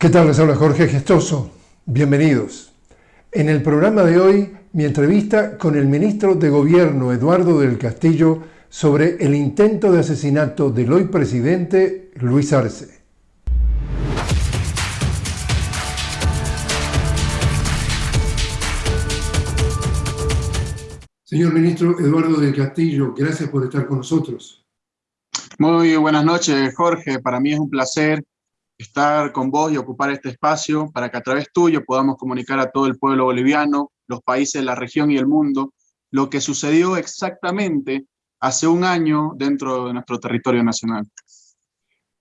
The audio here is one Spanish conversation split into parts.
¿Qué tal? Les habla Jorge Gestoso. Bienvenidos. En el programa de hoy, mi entrevista con el ministro de Gobierno, Eduardo del Castillo, sobre el intento de asesinato del hoy presidente Luis Arce. Señor ministro Eduardo del Castillo, gracias por estar con nosotros. Muy buenas noches, Jorge. Para mí es un placer estar con vos y ocupar este espacio para que a través tuyo podamos comunicar a todo el pueblo boliviano, los países la región y el mundo, lo que sucedió exactamente hace un año dentro de nuestro territorio nacional.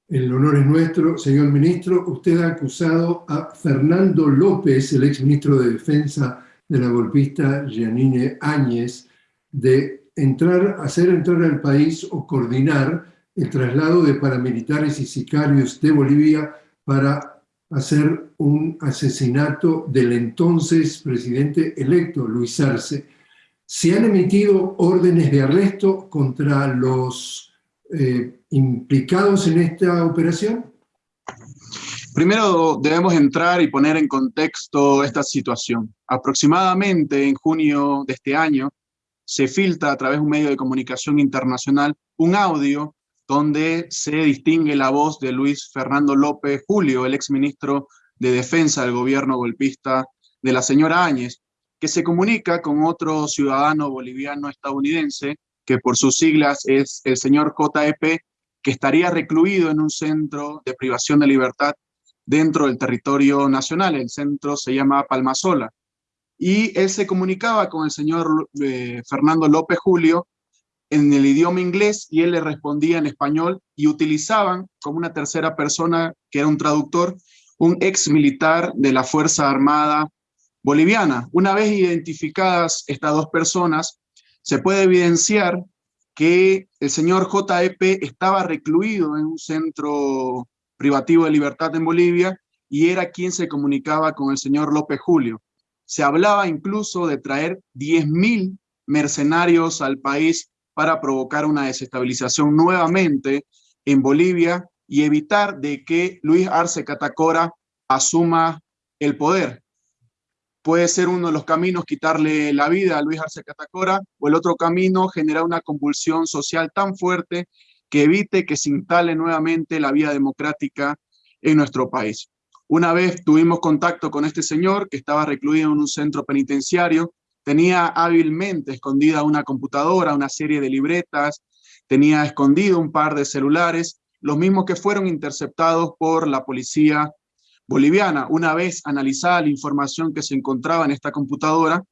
El honor es nuestro, señor ministro. Usted ha acusado a Fernando López, el exministro de Defensa de la golpista Janine Áñez, de entrar, hacer entrar al país o coordinar el traslado de paramilitares y sicarios de Bolivia para hacer un asesinato del entonces presidente electo, Luis Arce. ¿Se han emitido órdenes de arresto contra los eh, implicados en esta operación? Primero debemos entrar y poner en contexto esta situación. Aproximadamente en junio de este año se filtra a través de un medio de comunicación internacional un audio donde se distingue la voz de Luis Fernando López Julio, el exministro de Defensa del gobierno golpista de la señora Áñez, que se comunica con otro ciudadano boliviano estadounidense, que por sus siglas es el señor JEP, que estaría recluido en un centro de privación de libertad dentro del territorio nacional. El centro se llama Palmasola. Y él se comunicaba con el señor eh, Fernando López Julio en el idioma inglés y él le respondía en español y utilizaban como una tercera persona, que era un traductor, un ex militar de la Fuerza Armada Boliviana. Una vez identificadas estas dos personas, se puede evidenciar que el señor JEP estaba recluido en un centro privativo de libertad en Bolivia y era quien se comunicaba con el señor López Julio. Se hablaba incluso de traer 10.000 mercenarios al país para provocar una desestabilización nuevamente en Bolivia y evitar de que Luis Arce Catacora asuma el poder. Puede ser uno de los caminos quitarle la vida a Luis Arce Catacora o el otro camino generar una convulsión social tan fuerte que evite que se instale nuevamente la vía democrática en nuestro país. Una vez tuvimos contacto con este señor que estaba recluido en un centro penitenciario Tenía hábilmente escondida una computadora, una serie de libretas, tenía escondido un par de celulares, los mismos que fueron interceptados por la policía boliviana. Una vez analizada la información que se encontraba en esta computadora,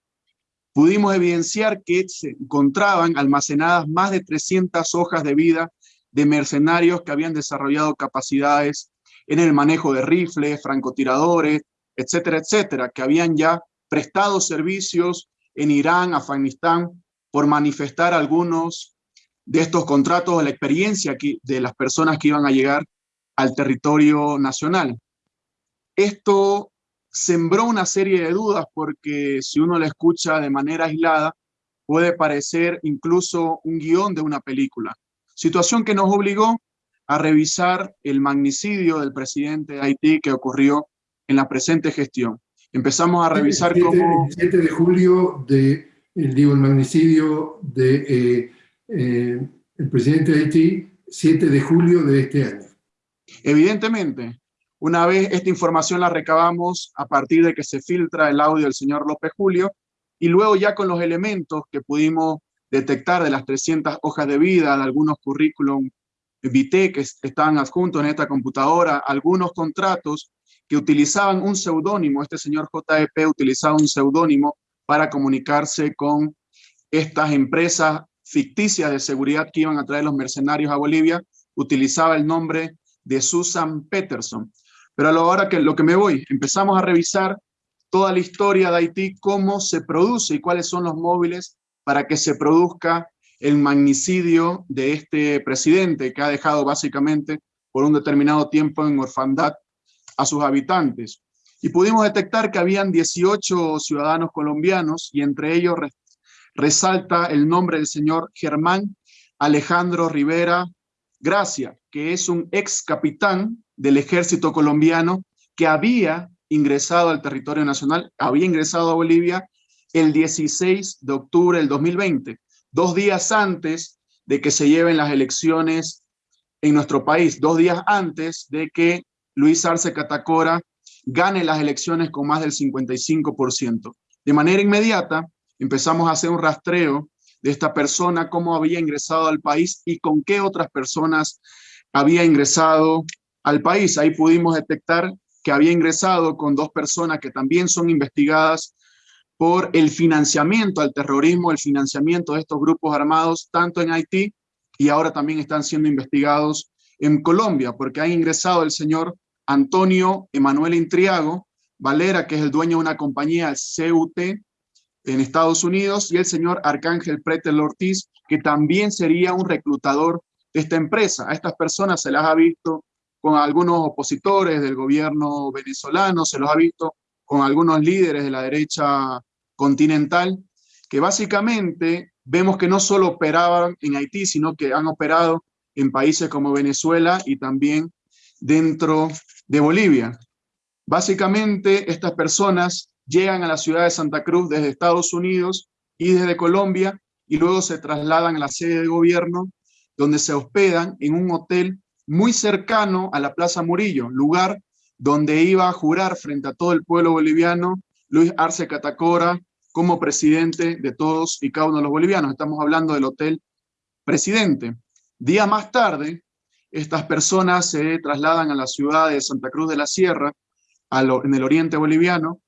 pudimos evidenciar que se encontraban almacenadas más de 300 hojas de vida de mercenarios que habían desarrollado capacidades en el manejo de rifles, francotiradores, etcétera, etcétera, que habían ya prestado servicios en Irán, Afganistán, por manifestar algunos de estos contratos, la experiencia de las personas que iban a llegar al territorio nacional. Esto sembró una serie de dudas porque si uno la escucha de manera aislada, puede parecer incluso un guion de una película. Situación que nos obligó a revisar el magnicidio del presidente de Haití que ocurrió en la presente gestión. Empezamos a revisar el cómo... El 7 de julio, de, el, digo, el magnicidio del de, eh, eh, el presidente de Haití, 7 de julio de este año. Evidentemente, una vez esta información la recabamos a partir de que se filtra el audio del señor López Julio, y luego ya con los elementos que pudimos detectar de las 300 hojas de vida, de algunos currículum vitae que están adjuntos en esta computadora, algunos contratos que utilizaban un seudónimo, este señor JEP utilizaba un seudónimo para comunicarse con estas empresas ficticias de seguridad que iban a traer los mercenarios a Bolivia, utilizaba el nombre de Susan Peterson. Pero a la hora que lo que me voy, empezamos a revisar toda la historia de Haití, cómo se produce y cuáles son los móviles para que se produzca el magnicidio de este presidente que ha dejado básicamente por un determinado tiempo en orfandad a sus habitantes. Y pudimos detectar que habían 18 ciudadanos colombianos y entre ellos resalta el nombre del señor Germán Alejandro Rivera Gracia, que es un ex capitán del ejército colombiano que había ingresado al territorio nacional, había ingresado a Bolivia el 16 de octubre del 2020, dos días antes de que se lleven las elecciones en nuestro país, dos días antes de que Luis Arce Catacora gane las elecciones con más del 55%. De manera inmediata empezamos a hacer un rastreo de esta persona, cómo había ingresado al país y con qué otras personas había ingresado al país. Ahí pudimos detectar que había ingresado con dos personas que también son investigadas por el financiamiento al terrorismo, el financiamiento de estos grupos armados, tanto en Haití y ahora también están siendo investigados en Colombia, porque ha ingresado el señor Antonio Emanuel Intriago Valera, que es el dueño de una compañía, CUT, en Estados Unidos, y el señor Arcángel Pretel Ortiz, que también sería un reclutador de esta empresa. A estas personas se las ha visto con algunos opositores del gobierno venezolano, se los ha visto con algunos líderes de la derecha continental, que básicamente vemos que no solo operaban en Haití, sino que han operado en países como Venezuela y también dentro de Bolivia. Básicamente, estas personas llegan a la ciudad de Santa Cruz desde Estados Unidos y desde Colombia y luego se trasladan a la sede de gobierno donde se hospedan en un hotel muy cercano a la Plaza Murillo, lugar donde iba a jurar frente a todo el pueblo boliviano Luis Arce Catacora como presidente de todos y cada uno de los bolivianos. Estamos hablando del Hotel Presidente. Día más tarde, estas personas se trasladan a la ciudad de Santa Cruz de la Sierra, en el oriente boliviano,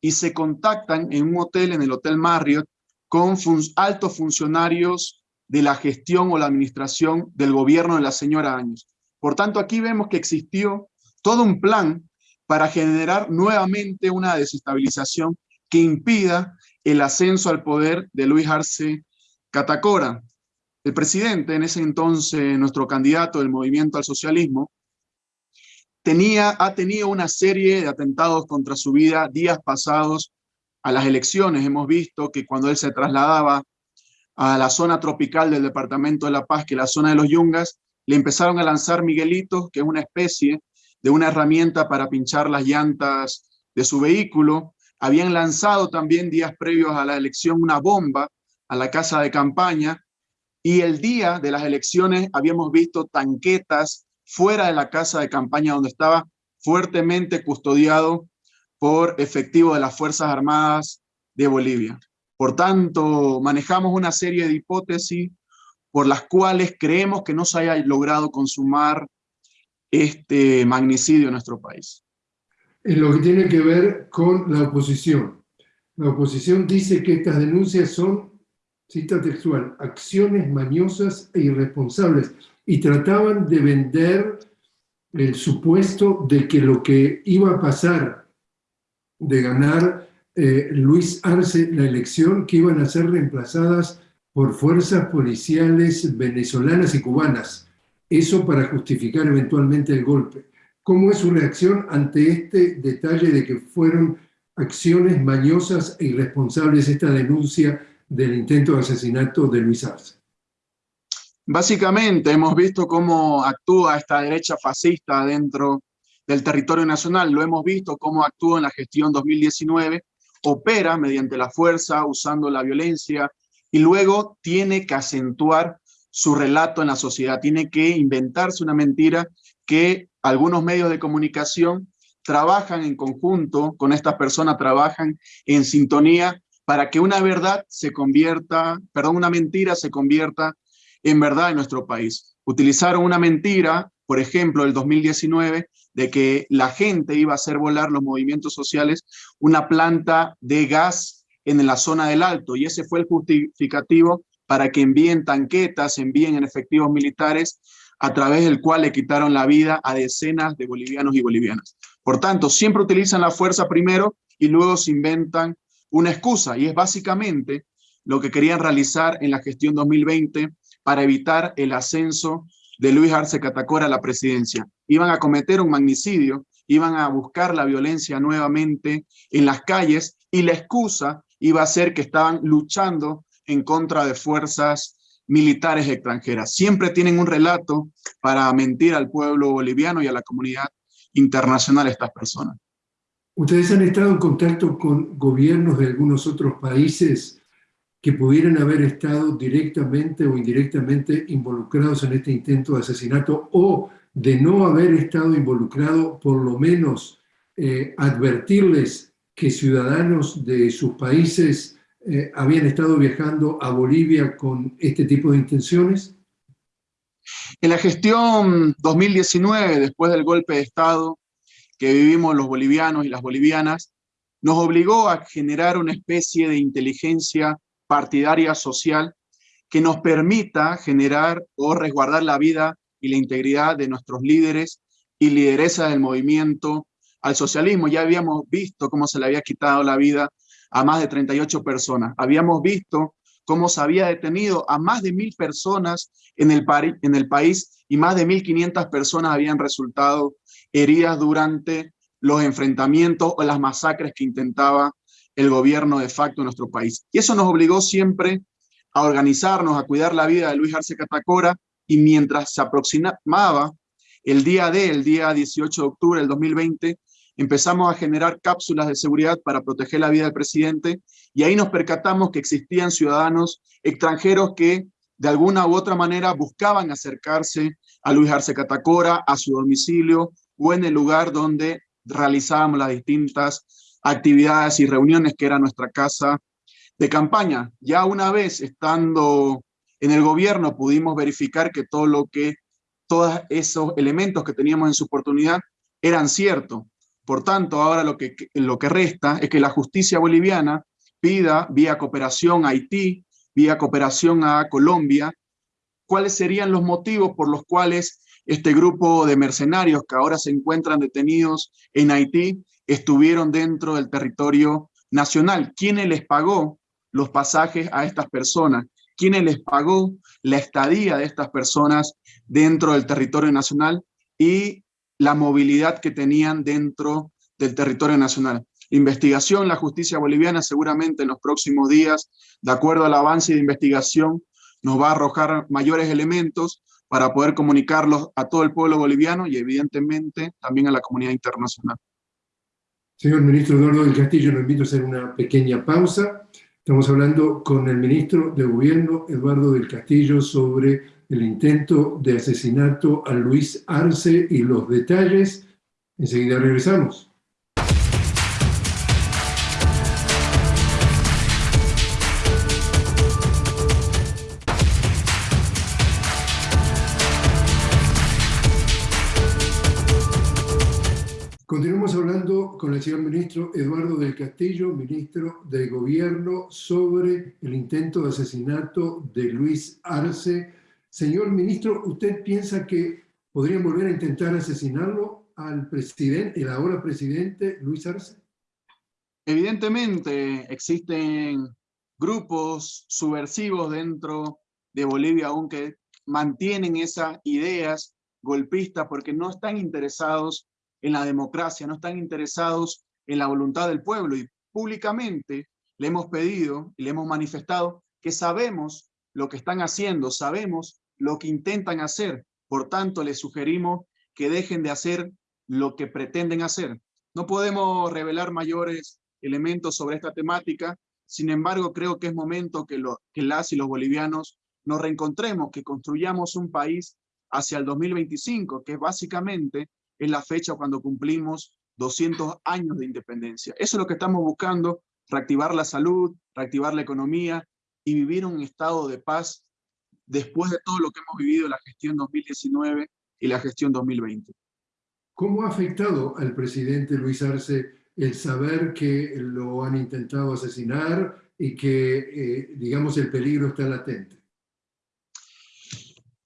y se contactan en un hotel, en el Hotel Marriott, con altos funcionarios de la gestión o la administración del gobierno de la señora Áñez. Por tanto, aquí vemos que existió todo un plan para generar nuevamente una desestabilización que impida el ascenso al poder de Luis Arce Catacora. El presidente, en ese entonces nuestro candidato del movimiento al socialismo, tenía, ha tenido una serie de atentados contra su vida días pasados a las elecciones. Hemos visto que cuando él se trasladaba a la zona tropical del departamento de La Paz, que es la zona de los Yungas, le empezaron a lanzar miguelitos, que es una especie de una herramienta para pinchar las llantas de su vehículo. Habían lanzado también días previos a la elección una bomba a la casa de campaña y el día de las elecciones habíamos visto tanquetas fuera de la casa de campaña donde estaba fuertemente custodiado por efectivos de las Fuerzas Armadas de Bolivia. Por tanto, manejamos una serie de hipótesis por las cuales creemos que no se haya logrado consumar este magnicidio en nuestro país. En lo que tiene que ver con la oposición. La oposición dice que estas denuncias son, cita textual, acciones mañosas e irresponsables y trataban de vender el supuesto de que lo que iba a pasar de ganar eh, Luis Arce la elección, que iban a ser reemplazadas por fuerzas policiales venezolanas y cubanas eso para justificar eventualmente el golpe. ¿Cómo es su reacción ante este detalle de que fueron acciones mañosas e irresponsables esta denuncia del intento de asesinato de Luis Arce? Básicamente hemos visto cómo actúa esta derecha fascista dentro del territorio nacional, lo hemos visto cómo actúa en la gestión 2019, opera mediante la fuerza, usando la violencia, y luego tiene que acentuar su relato en la sociedad, tiene que inventarse una mentira que algunos medios de comunicación trabajan en conjunto con estas personas, trabajan en sintonía para que una verdad se convierta, perdón, una mentira se convierta en verdad en nuestro país. Utilizaron una mentira, por ejemplo, el 2019, de que la gente iba a hacer volar los movimientos sociales una planta de gas en la zona del Alto, y ese fue el justificativo para que envíen tanquetas, envíen en efectivos militares, a través del cual le quitaron la vida a decenas de bolivianos y bolivianas. Por tanto, siempre utilizan la fuerza primero y luego se inventan una excusa, y es básicamente lo que querían realizar en la gestión 2020 para evitar el ascenso de Luis Arce Catacora a la presidencia. Iban a cometer un magnicidio, iban a buscar la violencia nuevamente en las calles y la excusa iba a ser que estaban luchando en contra de fuerzas militares extranjeras. Siempre tienen un relato para mentir al pueblo boliviano y a la comunidad internacional estas personas. ¿Ustedes han estado en contacto con gobiernos de algunos otros países que pudieran haber estado directamente o indirectamente involucrados en este intento de asesinato o de no haber estado involucrado, por lo menos eh, advertirles que ciudadanos de sus países eh, habían estado viajando a Bolivia con este tipo de intenciones? En la gestión 2019, después del golpe de Estado que vivimos los bolivianos y las bolivianas, nos obligó a generar una especie de inteligencia partidaria social que nos permita generar o resguardar la vida y la integridad de nuestros líderes y lideresa del movimiento al socialismo. Ya habíamos visto cómo se le había quitado la vida a más de 38 personas. Habíamos visto cómo se había detenido a más de mil personas en el, en el país y más de 1.500 personas habían resultado heridas durante los enfrentamientos o las masacres que intentaba el gobierno de facto en nuestro país. Y eso nos obligó siempre a organizarnos, a cuidar la vida de Luis Arce Catacora, y mientras se aproximaba el día de, el día 18 de octubre del 2020, empezamos a generar cápsulas de seguridad para proteger la vida del presidente, y ahí nos percatamos que existían ciudadanos extranjeros que de alguna u otra manera buscaban acercarse a Luis Arce Catacora, a su domicilio, o en el lugar donde realizábamos las distintas actividades y reuniones que era nuestra casa de campaña. Ya una vez estando en el gobierno pudimos verificar que todo lo que, todos esos elementos que teníamos en su oportunidad eran ciertos. Por tanto, ahora lo que, lo que resta es que la justicia boliviana pida vía cooperación a Haití, vía cooperación a Colombia, cuáles serían los motivos por los cuales este grupo de mercenarios que ahora se encuentran detenidos en Haití estuvieron dentro del territorio nacional. ¿Quiénes les pagó los pasajes a estas personas? ¿Quiénes les pagó la estadía de estas personas dentro del territorio nacional y la movilidad que tenían dentro del territorio nacional? Investigación, la justicia boliviana seguramente en los próximos días, de acuerdo al avance de investigación, nos va a arrojar mayores elementos para poder comunicarlos a todo el pueblo boliviano y evidentemente también a la comunidad internacional. Señor ministro Eduardo del Castillo, lo invito a hacer una pequeña pausa. Estamos hablando con el ministro de Gobierno, Eduardo del Castillo, sobre el intento de asesinato a Luis Arce y los detalles. Enseguida regresamos. Continuamos hablando con el señor ministro Eduardo del Castillo, ministro de Gobierno, sobre el intento de asesinato de Luis Arce. Señor ministro, ¿usted piensa que podrían volver a intentar asesinarlo al presidente, el ahora presidente Luis Arce? Evidentemente existen grupos subversivos dentro de Bolivia, aunque mantienen esas ideas golpistas porque no están interesados en la democracia, no están interesados en la voluntad del pueblo. Y públicamente le hemos pedido y le hemos manifestado que sabemos lo que están haciendo, sabemos lo que intentan hacer, por tanto les sugerimos que dejen de hacer lo que pretenden hacer. No podemos revelar mayores elementos sobre esta temática, sin embargo creo que es momento que, lo, que las y los bolivianos nos reencontremos, que construyamos un país hacia el 2025, que es básicamente es la fecha cuando cumplimos 200 años de independencia. Eso es lo que estamos buscando, reactivar la salud, reactivar la economía y vivir un estado de paz después de todo lo que hemos vivido en la gestión 2019 y la gestión 2020. ¿Cómo ha afectado al presidente Luis Arce el saber que lo han intentado asesinar y que, eh, digamos, el peligro está latente?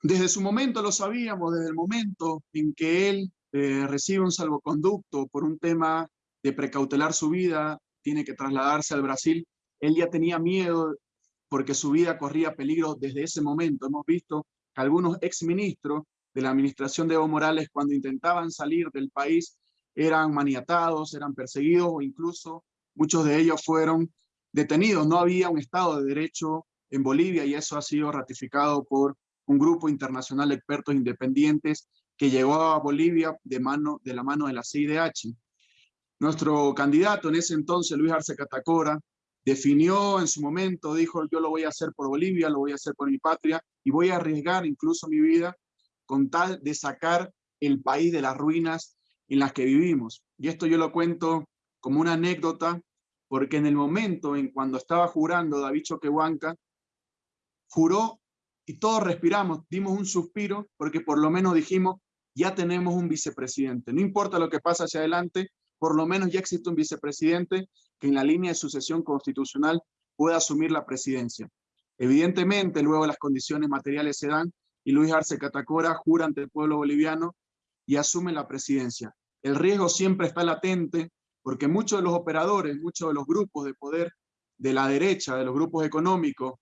Desde su momento lo sabíamos, desde el momento en que él eh, recibe un salvoconducto por un tema de precautelar su vida, tiene que trasladarse al Brasil, él ya tenía miedo porque su vida corría peligro desde ese momento. Hemos visto que algunos exministros de la administración de Evo Morales, cuando intentaban salir del país, eran maniatados, eran perseguidos o incluso muchos de ellos fueron detenidos. No había un Estado de Derecho en Bolivia y eso ha sido ratificado por un grupo internacional de expertos independientes que llegó a Bolivia de, mano, de la mano de la CIDH. Nuestro candidato en ese entonces, Luis Arce Catacora, definió en su momento, dijo, yo lo voy a hacer por Bolivia, lo voy a hacer por mi patria, y voy a arriesgar incluso mi vida con tal de sacar el país de las ruinas en las que vivimos. Y esto yo lo cuento como una anécdota, porque en el momento en cuando estaba jurando David Choquehuanca, juró y todos respiramos, dimos un suspiro, porque por lo menos dijimos, ya tenemos un vicepresidente. No importa lo que pase hacia adelante, por lo menos ya existe un vicepresidente que en la línea de sucesión constitucional pueda asumir la presidencia. Evidentemente, luego las condiciones materiales se dan y Luis Arce Catacora jura ante el pueblo boliviano y asume la presidencia. El riesgo siempre está latente porque muchos de los operadores, muchos de los grupos de poder de la derecha, de los grupos económicos,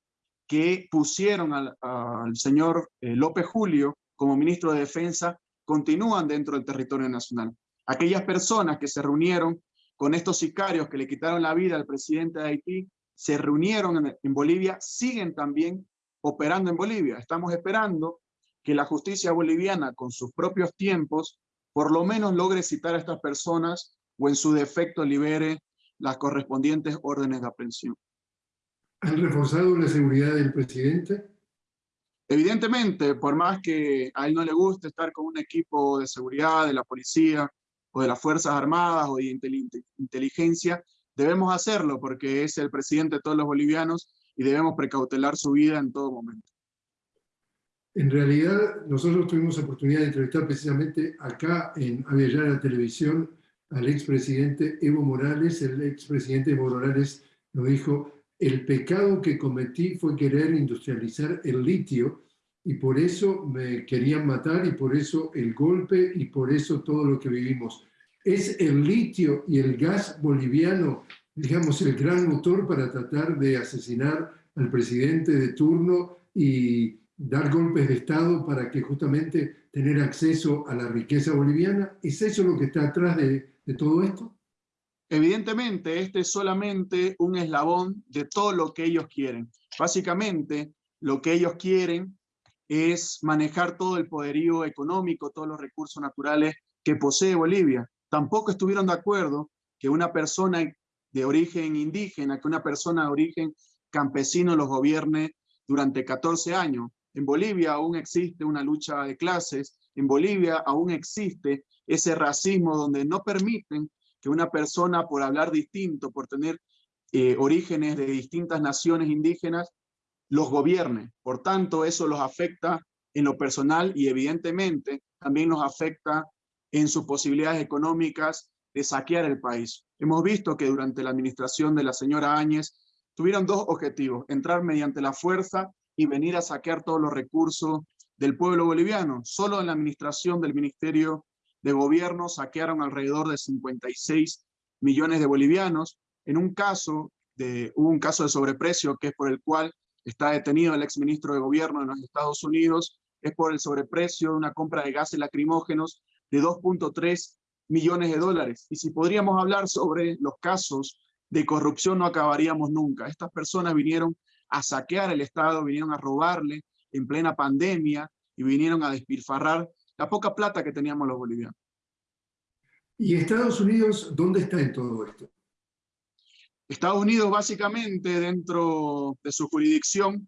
que pusieron al, señor eh, López Julio como ministro de Defensa, continúan dentro del territorio nacional. Aquellas personas que se reunieron con estos sicarios que le quitaron la vida al presidente de Haití, se reunieron en, en Bolivia, siguen también operando en Bolivia. Estamos esperando que la justicia boliviana, con sus propios tiempos, por lo menos logre citar a estas personas o en su defecto libere las correspondientes órdenes de aprehensión. ¿Han reforzado la seguridad del presidente? Evidentemente, por más que a él no le guste estar con un equipo de seguridad, de la policía, o de las Fuerzas Armadas, o de inteligencia, debemos hacerlo porque es el presidente de todos los bolivianos y debemos precautelar su vida en todo momento. En realidad, nosotros tuvimos oportunidad de entrevistar precisamente acá en la Televisión al expresidente Evo Morales. El expresidente Evo Morales nos dijo, el pecado que cometí fue querer industrializar el litio y por eso me querían matar y por eso el golpe y por eso todo lo que vivimos. Es el litio y el gas boliviano, digamos, el gran motor para tratar de asesinar al presidente de turno y dar golpes de Estado para que justamente tener acceso a la riqueza boliviana? ¿Es eso lo que está atrás de, de todo esto? Evidentemente, este es solamente un eslabón de todo lo que ellos quieren. Básicamente, lo que ellos quieren es manejar todo el poderío económico, todos los recursos naturales que posee Bolivia. Tampoco estuvieron de acuerdo que una persona de origen indígena, que una persona de origen campesino los gobierne durante 14 años. En Bolivia aún existe una lucha de clases, en Bolivia aún existe ese racismo donde no permiten que una persona por hablar distinto, por tener eh, orígenes de distintas naciones indígenas, los gobierne. Por tanto, eso los afecta en lo personal y evidentemente también nos afecta en sus posibilidades económicas de saquear el país. Hemos visto que durante la administración de la señora Áñez tuvieron dos objetivos, entrar mediante la fuerza y venir a saquear todos los recursos del pueblo boliviano. Solo en la administración del Ministerio de Gobierno saquearon alrededor de 56 millones de bolivianos. En un caso, de, hubo un caso de sobreprecio que es por el cual está detenido el exministro de Gobierno de los Estados Unidos, es por el sobreprecio de una compra de gases lacrimógenos de 2.3 millones de dólares. Y si podríamos hablar sobre los casos de corrupción, no acabaríamos nunca. Estas personas vinieron a saquear el Estado, vinieron a robarle en plena pandemia y vinieron a despilfarrar la poca plata que teníamos los bolivianos. ¿Y Estados Unidos dónde está en todo esto? Estados Unidos básicamente dentro de su jurisdicción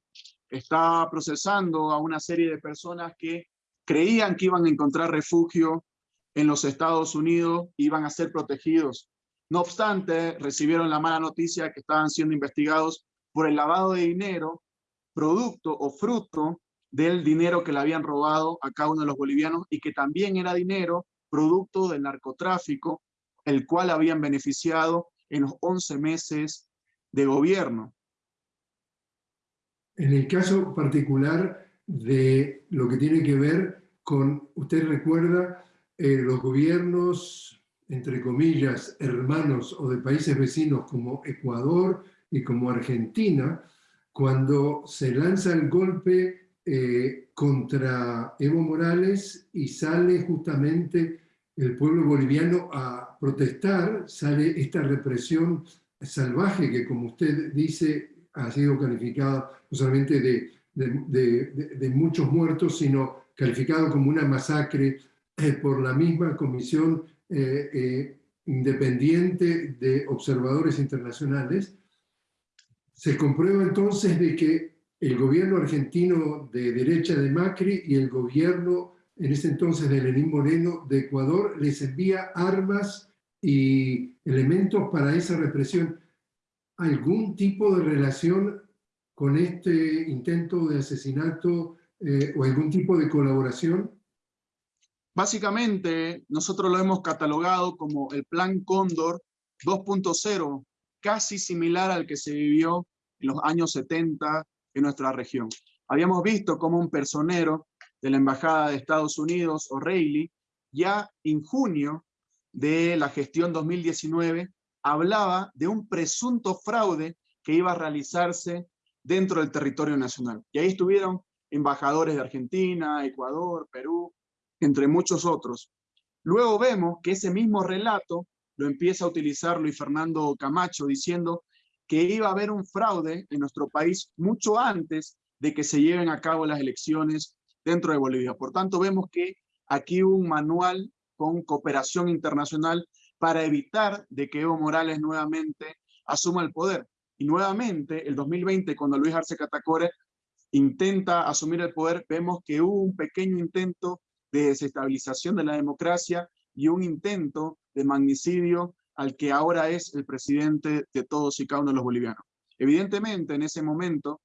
está procesando a una serie de personas que creían que iban a encontrar refugio en los Estados Unidos, iban a ser protegidos. No obstante, recibieron la mala noticia que estaban siendo investigados por el lavado de dinero, producto o fruto del dinero que le habían robado a cada uno de los bolivianos y que también era dinero producto del narcotráfico, el cual habían beneficiado en los 11 meses de gobierno. En el caso particular de lo que tiene que ver con, usted recuerda, eh, los gobiernos, entre comillas, hermanos o de países vecinos como Ecuador, y como Argentina, cuando se lanza el golpe eh, contra Evo Morales y sale justamente el pueblo boliviano a protestar, sale esta represión salvaje que, como usted dice, ha sido calificada no solamente de, de, muchos muertos, sino calificado como una masacre eh, por la misma Comisión Independiente de Observadores Internacionales, se comprueba entonces de que el gobierno argentino de derecha de Macri y el gobierno en ese entonces de Lenín Moreno de Ecuador les envía armas y elementos para esa represión. ¿Algún tipo de relación con este intento de asesinato eh, o algún tipo de colaboración? Básicamente, nosotros lo hemos catalogado como el Plan Cóndor 2.0, casi similar al que se vivió en los años 70 en nuestra región. Habíamos visto como un personero de la Embajada de Estados Unidos, O'Reilly, ya en junio de la gestión 2019, hablaba de un presunto fraude que iba a realizarse dentro del territorio nacional. Y ahí estuvieron embajadores de Argentina, Ecuador, Perú, entre muchos otros. Luego vemos que ese mismo relato lo empieza a utilizar Luis Fernando Camacho diciendo que iba a haber un fraude en nuestro país mucho antes de que se lleven a cabo las elecciones dentro de Bolivia. Por tanto, vemos que aquí hubo un manual con cooperación internacional para evitar de que Evo Morales nuevamente asuma el poder. Y nuevamente, el 2020, cuando Luis Arce Catacore intenta asumir el poder, vemos que hubo un pequeño intento de desestabilización de la democracia y un intento de magnicidio al que ahora es el presidente de todos y cada uno de los bolivianos. Evidentemente, en ese momento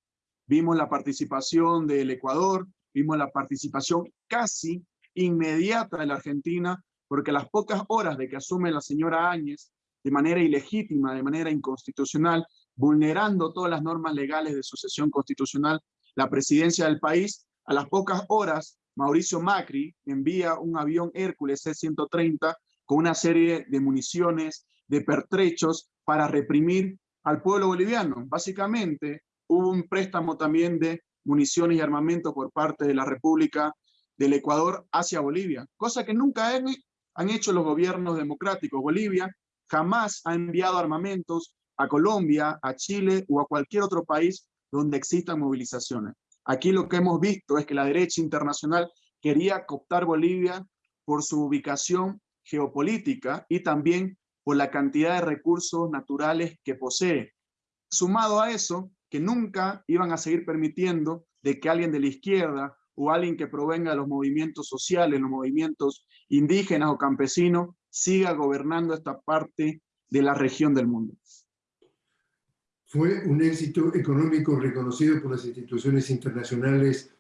vimos la participación del Ecuador, vimos la participación casi inmediata de la Argentina, porque las pocas horas de que asume la señora Áñez, de manera ilegítima, de manera inconstitucional, vulnerando todas las normas legales de sucesión constitucional, la presidencia del país, a las pocas horas, Mauricio Macri envía un avión Hércules C-130 con una serie de municiones, de pertrechos para reprimir al pueblo boliviano. Básicamente, hubo un préstamo también de municiones y armamento por parte de la República del Ecuador hacia Bolivia, cosa que nunca han, hecho los gobiernos democráticos. Bolivia jamás ha enviado armamentos a Colombia, a Chile o a cualquier otro país donde existan movilizaciones. Aquí lo que hemos visto es que la derecha internacional quería cooptar Bolivia por su ubicación geopolítica y también por la cantidad de recursos naturales que posee. Sumado a eso, que nunca iban a seguir permitiendo de que alguien de la izquierda o alguien que provenga de los movimientos sociales, los movimientos indígenas o campesinos, siga gobernando esta parte de la región del mundo. Fue un éxito económico reconocido por las instituciones internacionales,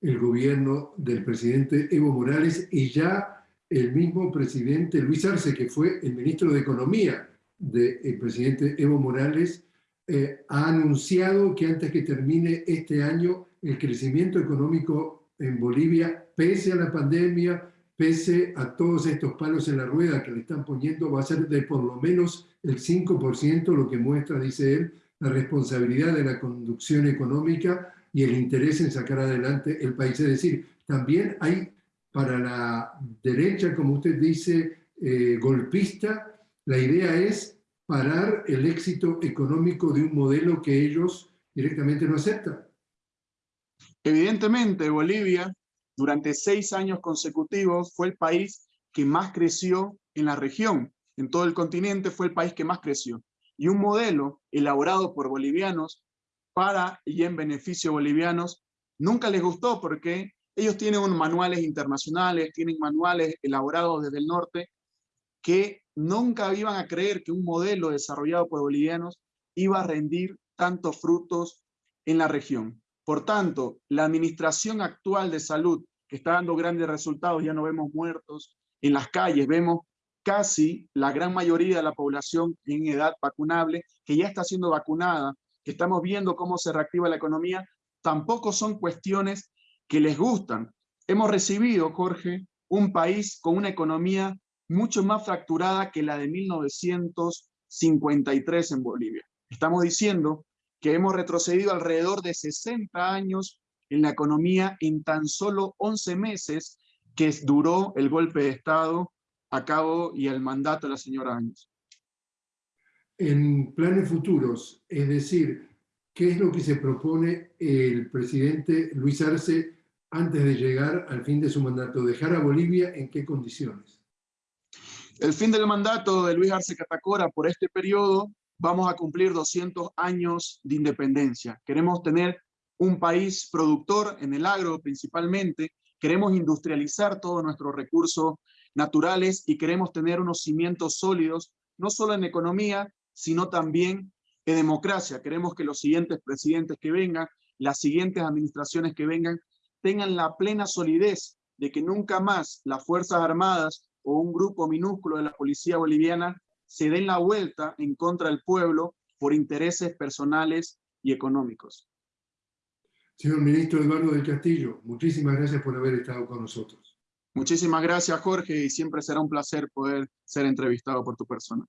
el gobierno del presidente Evo Morales y ya el mismo presidente Luis Arce, que fue el ministro de Economía del presidente Evo Morales, eh, ha anunciado que antes que termine este año el crecimiento económico en Bolivia, pese a la pandemia, pese a todos estos palos en la rueda que le están poniendo, va a ser de por lo menos el 5%, lo que muestra, dice él, la responsabilidad de la conducción económica y el interés en sacar adelante el país. Es decir, también hay para la derecha, como usted dice, eh, golpista, la idea es parar el éxito económico de un modelo que ellos directamente no aceptan. Evidentemente, Bolivia, durante seis años consecutivos, fue el país que más creció en la región. En todo el continente fue el país que más creció. Y un modelo elaborado por bolivianos para y en beneficio bolivianos nunca les gustó porque ellos tienen manuales internacionales, tienen manuales elaborados desde el norte, que nunca iban a creer que un modelo desarrollado por bolivianos iba a rendir tantos frutos en la región. Por tanto, la administración actual de salud, que está dando grandes resultados, ya no vemos muertos en las calles, vemos casi la gran mayoría de la población en edad vacunable, que ya está siendo vacunada, que estamos viendo cómo se reactiva la economía, tampoco son cuestiones que les gustan. Hemos recibido, Jorge, un país con una economía mucho más fracturada que la de 1953 en Bolivia. Estamos diciendo que hemos retrocedido alrededor de 60 años en la economía en tan solo 11 meses que duró el golpe de Estado a cabo y el mandato de la señora Áñez. En planes futuros, es decir, ¿qué es lo que se propone el presidente Luis Arce antes de llegar al fin de su mandato? ¿Dejar a Bolivia en qué condiciones? El fin del mandato de Luis Arce Catacora por este periodo vamos a cumplir 200 años de independencia. Queremos tener un país productor en el agro principalmente, queremos industrializar todos nuestros recursos naturales y queremos tener unos cimientos sólidos, no solo en economía, sino también en democracia. Queremos que los siguientes presidentes que vengan, las siguientes administraciones que vengan, tengan la plena solidez de que nunca más las Fuerzas Armadas o un grupo minúsculo de la policía boliviana se den la vuelta en contra del pueblo por intereses personales y económicos. Señor ministro Eduardo del Castillo, muchísimas gracias por haber estado con nosotros. Muchísimas gracias, Jorge, y siempre será un placer poder ser entrevistado por tu persona.